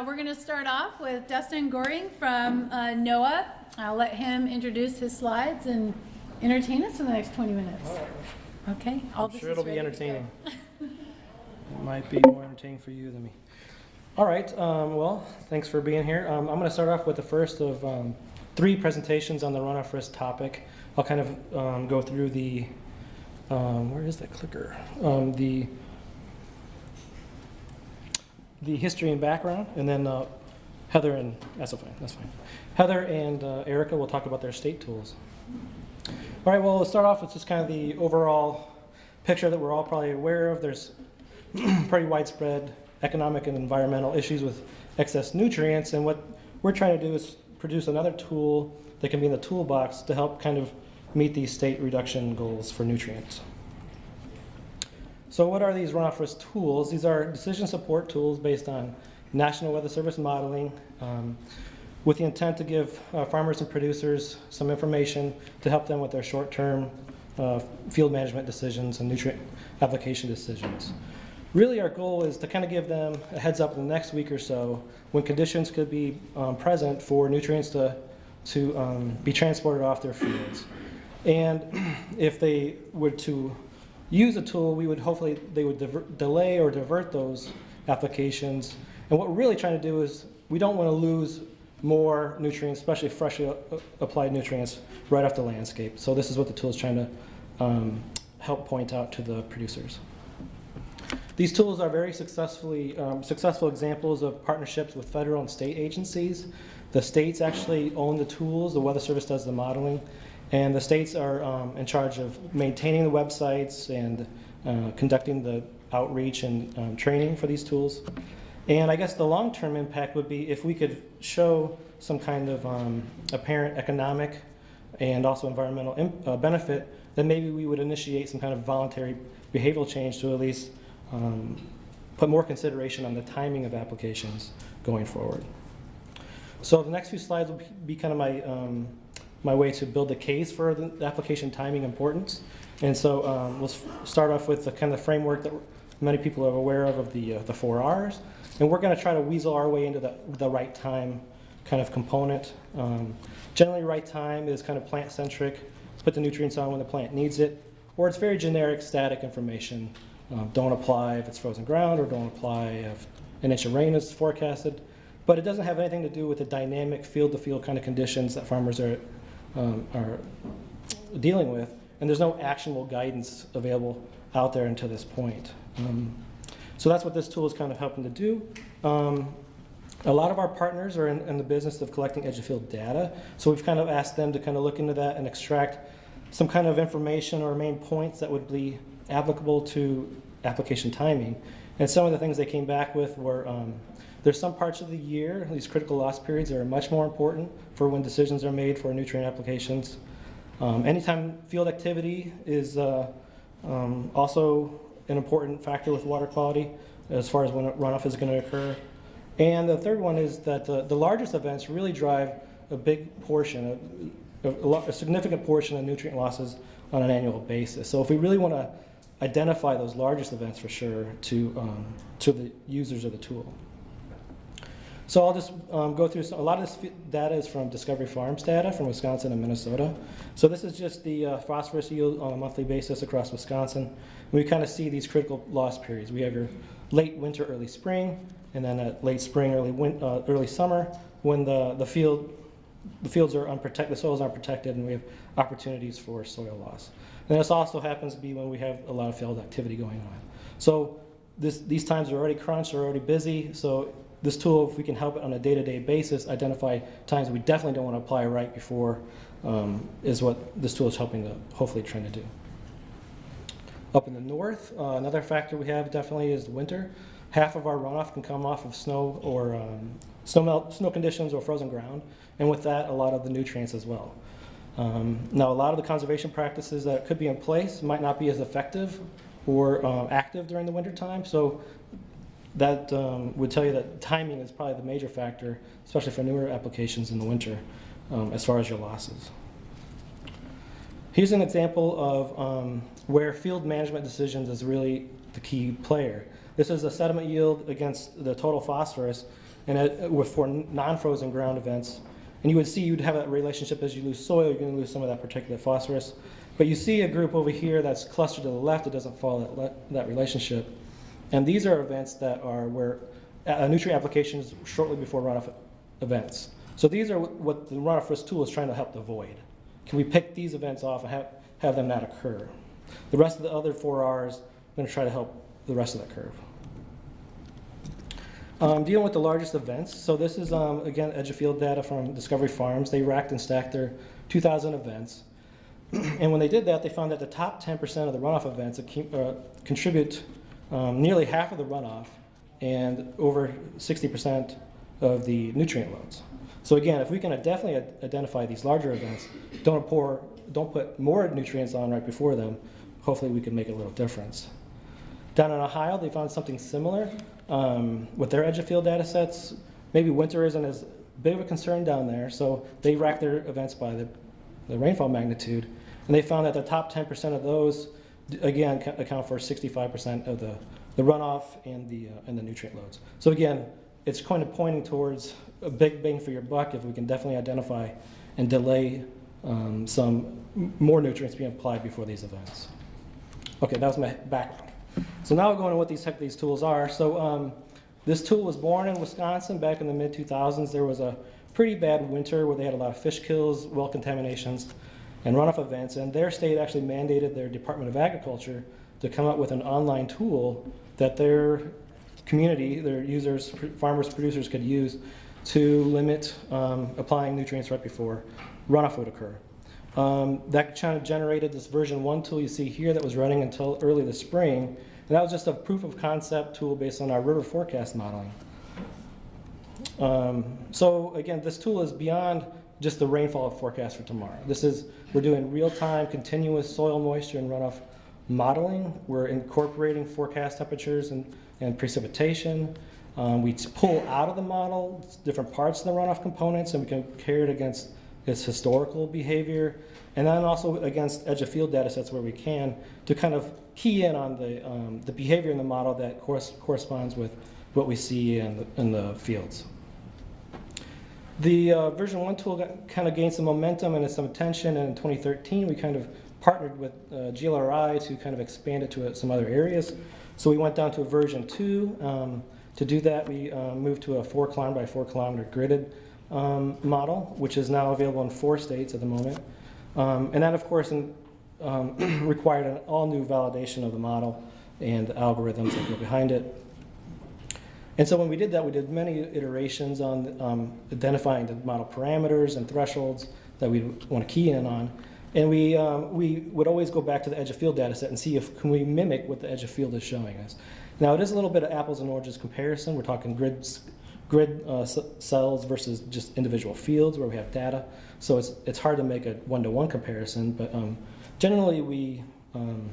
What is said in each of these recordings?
Uh, we're going to start off with Dustin Goering from uh, NOAA. I'll let him introduce his slides and entertain us for the next 20 minutes. Okay? All I'm sure it'll be entertaining. It might be more entertaining for you than me. All right, um, well, thanks for being here. Um, I'm going to start off with the first of um, three presentations on the runoff risk topic. I'll kind of um, go through the, um, where is that clicker? Um, the, the history and background, and then uh, Heather and, that's fine, that's fine. Heather and uh, Erica will talk about their state tools. All right, well, let's start off with just kind of the overall picture that we're all probably aware of. There's pretty widespread economic and environmental issues with excess nutrients, and what we're trying to do is produce another tool that can be in the toolbox to help kind of meet these state reduction goals for nutrients. So what are these runoff risk tools? These are decision support tools based on National Weather Service modeling um, with the intent to give uh, farmers and producers some information to help them with their short-term uh, field management decisions and nutrient application decisions. Really, our goal is to kind of give them a heads up in the next week or so when conditions could be um, present for nutrients to, to um, be transported off their fields. And if they were to use a tool, we would hopefully, they would divert, delay or divert those applications. And what we're really trying to do is, we don't want to lose more nutrients, especially freshly applied nutrients, right off the landscape. So this is what the tool is trying to um, help point out to the producers. These tools are very successfully, um, successful examples of partnerships with federal and state agencies. The states actually own the tools, the Weather Service does the modeling, and the states are um, in charge of maintaining the websites and uh, conducting the outreach and um, training for these tools. And I guess the long-term impact would be if we could show some kind of um, apparent economic and also environmental uh, benefit, then maybe we would initiate some kind of voluntary behavioral change to at least um, put more consideration on the timing of applications going forward. So the next few slides will be- be kind of my, um, my way to build the case for the application timing importance. And so um, let's start off with the kind of framework that many people are aware of, of the, uh, the four Rs. And we're going to try to weasel our way into the, the right time kind of component. Um, generally, right time is kind of plant centric. Put the nutrients on when the plant needs it. Or it's very generic, static information. Um, don't apply if it's frozen ground, or don't apply if an inch of rain is forecasted. But it doesn't have anything to do with the dynamic field to field kind of conditions that farmers are, um, are dealing with. And there's no actionable guidance available out there until this point. Um, so that's what this tool is kind of helping to do. Um, a lot of our partners are in, in, the business of collecting edge of field data. So we've kind of asked them to kind of look into that and extract some kind of information or main points that would be applicable to application timing. And some of the things they came back with were um, there's some parts of the year, these critical loss periods, are much more important for when decisions are made for nutrient applications. Um, anytime field activity is uh, um, also an important factor with water quality as far as when runoff is going to occur. And the third one is that the, the largest events really drive a big portion, a, a, a, significant portion of nutrient losses on an annual basis. So if we really want to identify those largest events for sure to, um, to the users of the tool. So I'll just um, go through some, a lot of this data is from Discovery Farms data from Wisconsin and Minnesota. So this is just the uh, phosphorus yield on a monthly basis across Wisconsin. We kind of see these critical loss periods. We have your late winter, early spring, and then at late spring, early win uh, early summer, when the, the field the fields are unprotected, the soils aren't protected, and we have opportunities for soil loss. And this also happens to be when we have a lot of field activity going on. So this, these times are already crunched, are already busy, so this tool, if we can help it on a day-to-day -day basis, identify times we definitely don't want to apply right before, um, is what this tool is helping to hopefully trying to do. Up in the north, uh, another factor we have definitely is winter. Half of our runoff can come off of snow or um, snow, melt, snow conditions or frozen ground, and with that, a lot of the nutrients as well. Um, now, a lot of the conservation practices that could be in place might not be as effective or uh, active during the winter time, so that um, would tell you that timing is probably the major factor, especially for newer applications in the winter, um, as far as your losses. Here's an example of um, where field management decisions is really the key player. This is the sediment yield against the total phosphorus. and with for non-frozen ground events. And you would see you'd have that relationship as you lose soil, you're going to lose some of that particulate phosphorus. But you see a group over here that's clustered to the left it doesn't follow that, that relationship. And these are events that are where nutrient applications shortly before runoff events. So these are what- what the runoff risk tool is trying to help avoid. Can we pick these events off and have, have them not occur? The rest of the other four Rs, I'm going to try to help the rest of that curve. Um, dealing with the largest events. So this is, um, again, edge of field data from Discovery Farms. They racked and stacked their 2,000 events. and when they did that, they found that the top 10% of the runoff events uh, contribute um, nearly half of the runoff and over 60% of the nutrient loads. So again, if we can definitely identify these larger events, don't pour, don't put more nutrients on right before them, hopefully we can make a little difference. Down in Ohio, they found something similar um, with their edge of field data sets. Maybe winter isn't as big of a concern down there, so they racked their events by the, the rainfall magnitude, and they found that the top 10% of those, again, account for 65% of the, the runoff and the, uh, and the nutrient loads. So again, it's kind of pointing towards a big bang for your buck if we can definitely identify and delay um, some more nutrients being applied before these events. Okay, that was my background. So now we're going to what these, these tools are. So um, this tool was born in Wisconsin back in the mid 2000s. There was a pretty bad winter where they had a lot of fish kills, well contaminations, and runoff events. And their state actually mandated their Department of Agriculture to come up with an online tool that their community, their users, farmers, producers could use to limit um, applying nutrients right before runoff would occur. Um, that kind of generated this version one tool you see here that was running until early this spring. And that was just a proof of concept tool based on our river forecast modeling. Um, so again, this tool is beyond just the rainfall forecast for tomorrow. This is, we're doing real-time continuous soil moisture and runoff modeling. We're incorporating forecast temperatures and, and precipitation. Um, we pull out of the model different parts of the runoff components and we can compare it against its historical behavior and then also against edge of field data sets where we can to kind of key in on the, um, the behavior in the model that course, corresponds with what we see in the, in the fields. The uh, version one tool got, kind of gained some momentum and some attention, and in 2013 we kind of partnered with uh, GLRI to kind of expand it to uh, some other areas. So we went down to a version two. Um, to do that, we uh, moved to a four kilometer by four kilometer gridded um, model, which is now available in four states at the moment. Um, and that, of course, in, um, required an all new validation of the model and the algorithms that go behind it. And so when we did that, we did many iterations on um, identifying the model parameters and thresholds that we want to key in on. And we, um, we would always go back to the edge of field data set and see if can we mimic what the edge of field is showing us. Now it is a little bit of apples and oranges comparison. We're talking grids, grid uh, cells versus just individual fields where we have data. So it's, it's hard to make a one-to-one comparison, but um, generally we, um,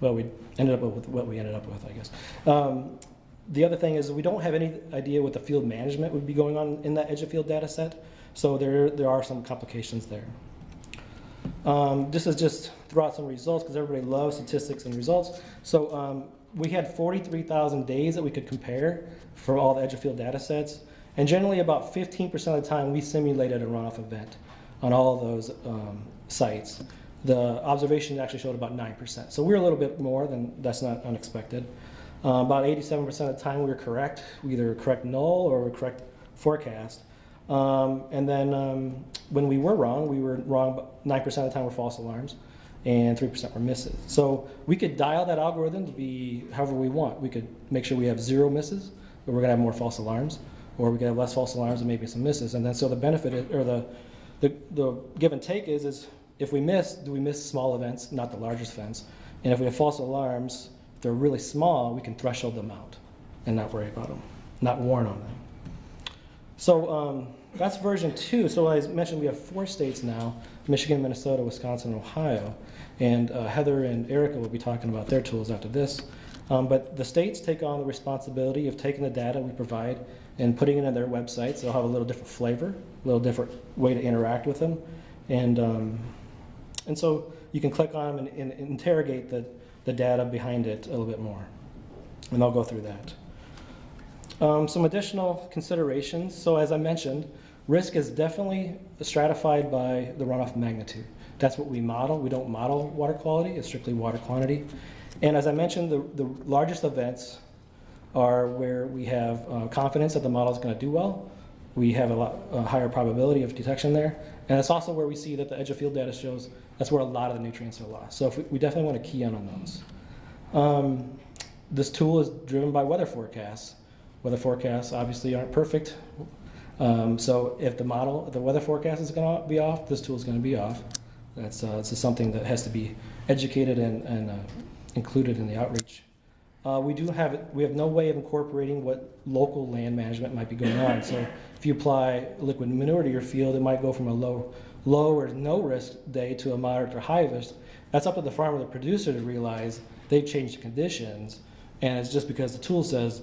well, we ended up with what we ended up with, I guess. Um, the other thing is we don't have any idea what the field management would be going on in that edge of field data set. So there, there are some complications there. Um, this is just throw out some results because everybody loves statistics and results. So um, we had 43,000 days that we could compare for all the edge of field data sets. And generally about 15% of the time we simulated a runoff event on all of those um, sites. The observation actually showed about 9%. So we're a little bit more than that's not unexpected. Uh, about 87% of the time we were correct. We either correct null or we correct forecast. Um, and then um, when we were wrong, we were wrong 9% of the time were false alarms and 3% were misses. So we could dial that algorithm to be however we want. We could make sure we have zero misses, but we're gonna have more false alarms, or we could have less false alarms and maybe some misses. And then so the benefit, is, or the, the, the give and take is, is if we miss, do we miss small events, not the largest events? And if we have false alarms, if they're really small, we can threshold them out and not worry about them, not warn on them. So um, that's version two. So as I mentioned, we have four states now, Michigan, Minnesota, Wisconsin, and Ohio. And uh, Heather and Erica will be talking about their tools after this. Um, but the states take on the responsibility of taking the data we provide and putting it on their websites. They'll have a little different flavor, a little different way to interact with them. And, um, and so you can click on them and, and interrogate the, the data behind it a little bit more. And I'll go through that. Um, some additional considerations. So as I mentioned, risk is definitely stratified by the runoff magnitude. That's what we model. We don't model water quality, it's strictly water quantity. And as I mentioned, the, the largest events are where we have uh, confidence that the model is going to do well. We have a lot a higher probability of detection there. And it's also where we see that the edge of field data shows that's where a lot of the nutrients are lost. So we, we definitely want to key in on those. Um, this tool is driven by weather forecasts. Weather forecasts obviously aren't perfect. Um, so if the model, the weather forecast is going to be off, this tool is going to be off. That's uh, this is something that has to be educated and, and uh, included in the outreach. Uh, we do have we have no way of incorporating what local land management might be going on. So if you apply liquid manure to your field, it might go from a low low or no risk day to a moderate or high risk. That's up to the farmer, the producer, to realize they've changed the conditions, and it's just because the tool says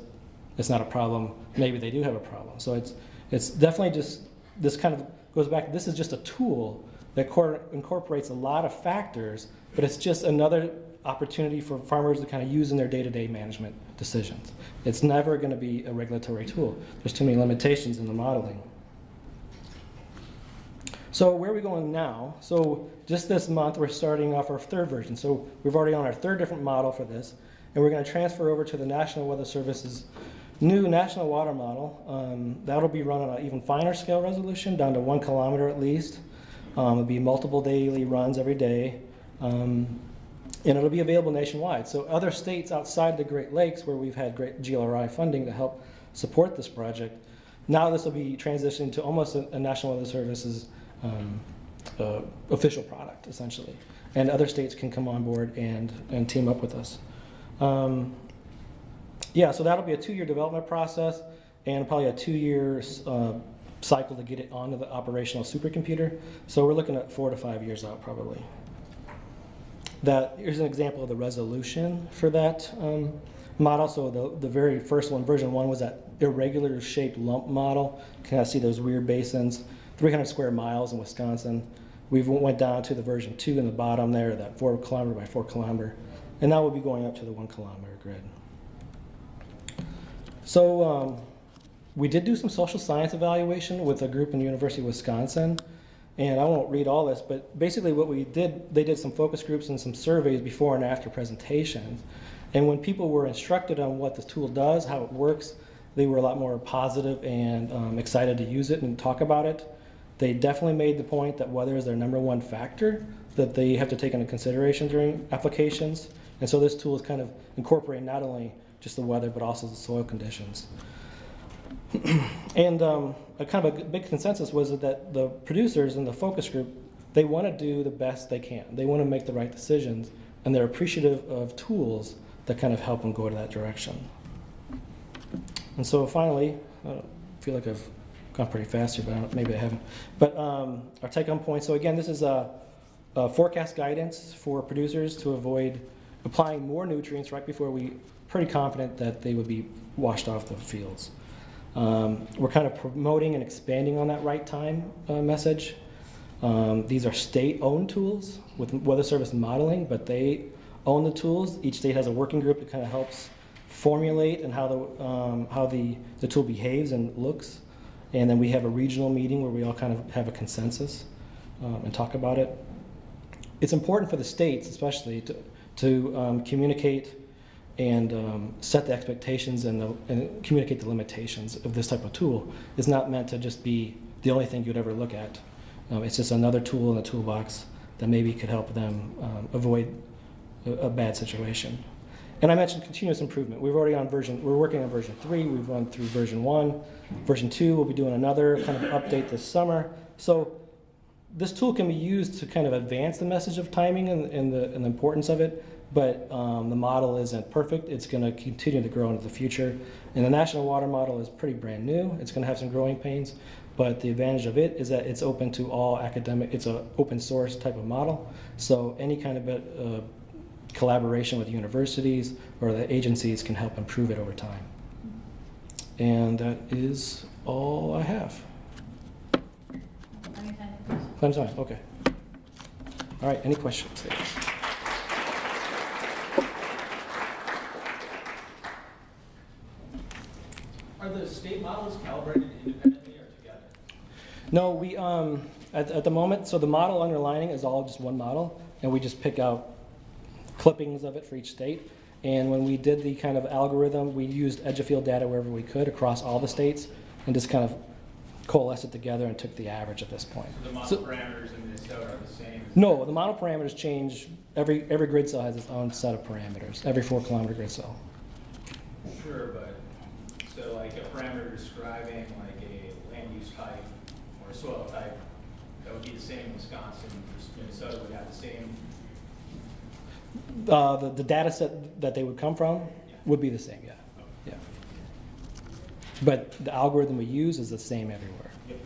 it's not a problem. Maybe they do have a problem. So it's it's definitely just this kind of goes back. This is just a tool that incorporates a lot of factors, but it's just another opportunity for farmers to kind of use in their day-to-day management decisions. It's never going to be a regulatory tool. There's too many limitations in the modeling. So where are we going now? So just this month, we're starting off our third version. So we've already on our third different model for this, and we're going to transfer over to the National Weather Service's new national water model. Um, that'll be run on an even finer scale resolution, down to one kilometer at least. Um, it'll be multiple daily runs every day. Um, and it'll be available nationwide. So other states outside the Great Lakes, where we've had great GLRI funding to help support this project, now this will be transitioned to almost a, a National Weather Service's um, uh, official product, essentially. And other states can come on board and, and team up with us. Um, yeah, so that'll be a two-year development process and probably a two-year uh, cycle to get it onto the operational supercomputer. So we're looking at four to five years out, probably that here's an example of the resolution for that um, model. So the, the very first one, version one, was that irregular shaped lump model. Can I see those weird basins? 300 square miles in Wisconsin. We went down to the version two in the bottom there, that four kilometer by four kilometer. And now we'll be going up to the one kilometer grid. So um, we did do some social science evaluation with a group in the University of Wisconsin. And I won't read all this, but basically what we did, they did some focus groups and some surveys before and after presentations. And when people were instructed on what the tool does, how it works, they were a lot more positive and um, excited to use it and talk about it. They definitely made the point that weather is their number one factor that they have to take into consideration during applications. And so this tool is kind of incorporating not only just the weather, but also the soil conditions. and um, a kind of a big consensus was that the producers in the focus group, they want to do the best they can. They want to make the right decisions, and they're appreciative of tools that kind of help them go to that direction. And so finally, I feel like I've gone pretty fast here, but I maybe I haven't. But um, our take-home point. So again, this is a, a forecast guidance for producers to avoid applying more nutrients right before we pretty confident that they would be washed off the fields. Um, we're kind of promoting and expanding on that right time uh, message. Um, these are state-owned tools with Weather Service modeling, but they own the tools. Each state has a working group that kind of helps formulate and how the um, how the the tool behaves and looks. And then we have a regional meeting where we all kind of have a consensus um, and talk about it. It's important for the states, especially, to to um, communicate and um, set the expectations and, the, and, communicate the limitations of this type of tool. It's not meant to just be the only thing you'd ever look at. Um, it's just another tool in the toolbox that maybe could help them um, avoid a, a, bad situation. And I mentioned continuous improvement. We've already on version, we're working on version three, we've run through version one. Version two, we'll be doing another kind of update this summer. So this tool can be used to kind of advance the message of timing and, and, the, and the importance of it, but um, the model isn't perfect. It's going to continue to grow into the future. And the National Water Model is pretty brand new. It's going to have some growing pains, but the advantage of it is that it's open to all academic, it's an open source type of model. So any kind of uh, collaboration with universities or the agencies can help improve it over time. And that is all I have. Plenty of time, okay. All right, any questions? Are the state models calibrated independently or together? No, we, um, at, at the moment, so the model underlining is all just one model, and we just pick out clippings of it for each state. And when we did the kind of algorithm, we used edge of field data wherever we could across all the states, and just kind of coalesced it together and took the average at this point. So the model So- parameters in Minnesota are the same? No, the model parameters change, every, every grid cell has its own set of parameters, every four kilometer grid cell. Sure, but, so like a parameter describing like a land use type or a soil type, that would be the same in Wisconsin, Minnesota would have the same, Uh, the, the data set that they would come from would be the same, yeah, yeah. But the algorithm we use is the same everywhere. Yep.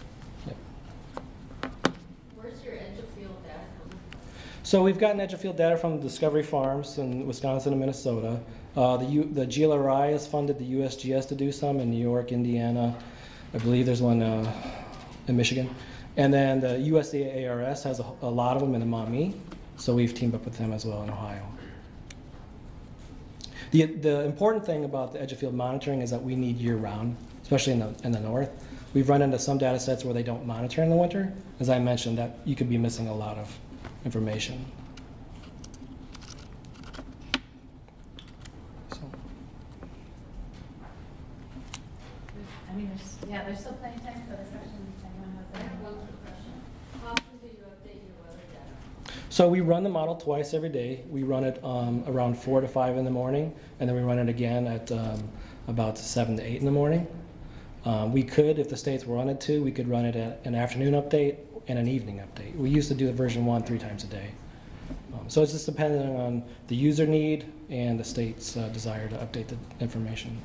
Yep. Where's your edge of field data from? So we've gotten edge of field data from Discovery Farms in Wisconsin and Minnesota. Uh, the, U, the GLRI has funded the USGS to do some in New York, Indiana. I believe there's one uh, in Michigan. And then the USDA ARS has a, a lot of them in the Maumee. So we've teamed up with them as well in Ohio. The, the important thing about the edge of field monitoring is that we need year round, especially in the, in the north. We've run into some data sets where they don't monitor in the winter. As I mentioned, that you could be missing a lot of information. So, I mean, there's, yeah, there's still plenty of time for other questions I have one quick question. How often do you update your weather data? so we run the model twice every day. We run it um, around four to five in the morning, and then we run it again at um, about seven to eight in the morning. Um, we could, if the states wanted to, we could run it at an afternoon update and an evening update. We used to do the version one three times a day. Um, so it's just dependent on the user need and the state's uh, desire to update the information.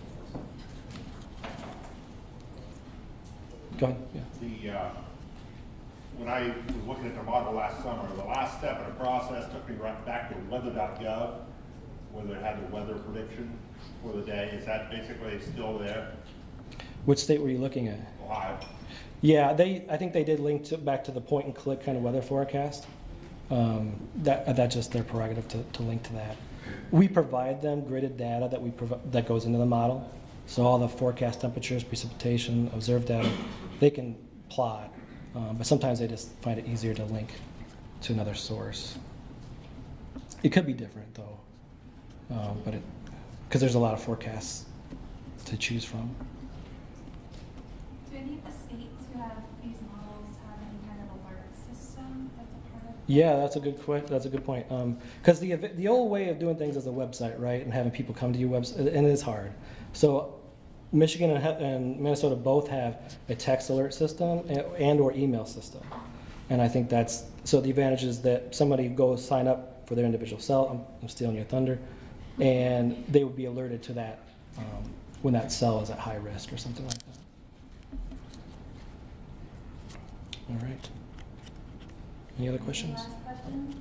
Go ahead. Yeah. The, uh, when I was looking at the model last summer, the last step in the process took me right back to weather.gov, where they had the weather prediction for the day. Is that basically still there? Which state were you looking at? Ohio? Yeah, they, I think they did link to, back to the point and click kind of weather forecast. Um, that, that's just their prerogative to, to link to that. We provide them gridded data that we that goes into the model. So all the forecast temperatures, precipitation, observed data, they can plot. Um, but sometimes they just find it easier to link to another source. It could be different though, um, but because there's a lot of forecasts to choose from. Do any of the states who have these models have any kind of alert system that's a part of? Yeah, that's a good that's a good point. Because the the old way of doing things is a website, right, and having people come to your website, and it is hard. So Michigan and, and Minnesota both have a text alert system and, and or email system, and I think that's so the advantage is that somebody goes sign up for their individual cell. I'm, I'm stealing your thunder, and they would be alerted to that um, when that cell is at high risk or something like that. All right. Any other questions? Any?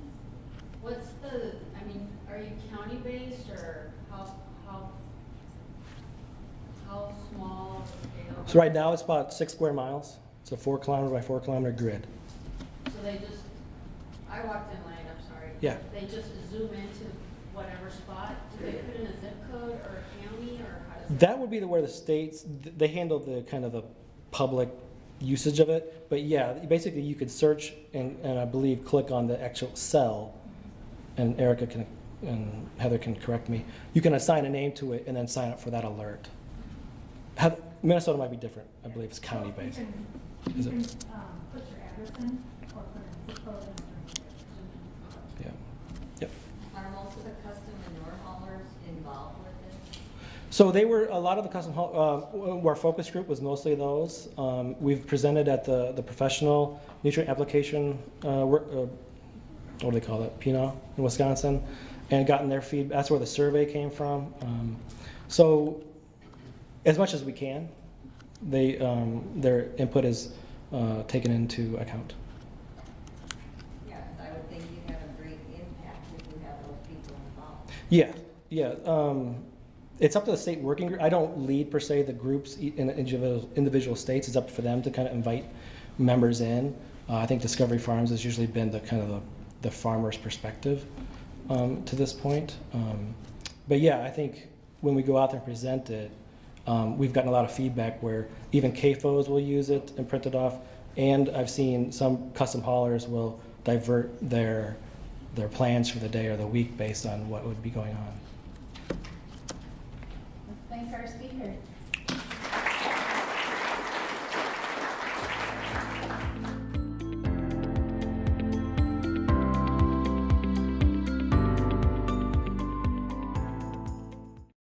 What's the, I mean, are you county-based or how, how, how small of a scale? So right now it's about six square miles. It's a four kilometer by four kilometer grid. So they just, I walked in late, I'm sorry. Yeah. They just zoom into whatever spot? Do they put in a zip code or a county or how does? That would be the where the states they handle the kind of the public usage of it. But yeah, basically you could search and, and I believe click on the actual cell, mm-hmm. and Erica can and Heather can correct me. You can assign a name to it and then sign up for that alert. Have, Minnesota might be different. I believe it's county based. You can, Is you it? um, put your address in or put in zip code and then your Yeah. Yep. Are most of the custom manure haulers involved with this? So they were, a lot of the custom, haul- uh, our focus group was mostly those. Um, We've presented at the, the professional nutrient application, uh, work- uh, what do they call it, PNO in Wisconsin, and gotten their feedback. That's where the survey came from. Um, So as much as we can, they, um, their input is uh, taken into account. Yes, I would think you'd have a great impact if you have those people involved. Yeah, yeah. Um, it's up to the state working group. I don't lead per se the groups in individual, individual states. It's up for them to kind of invite members in. Uh, I think Discovery Farms has usually been the kind of the, the farmer's perspective um, to this point. Um, but yeah, I think when we go out there and present it, Um, we've gotten a lot of feedback where even CAFOs will use it and print it off, and I've seen some custom haulers will divert their their plans for the day or the week based on what would be going on.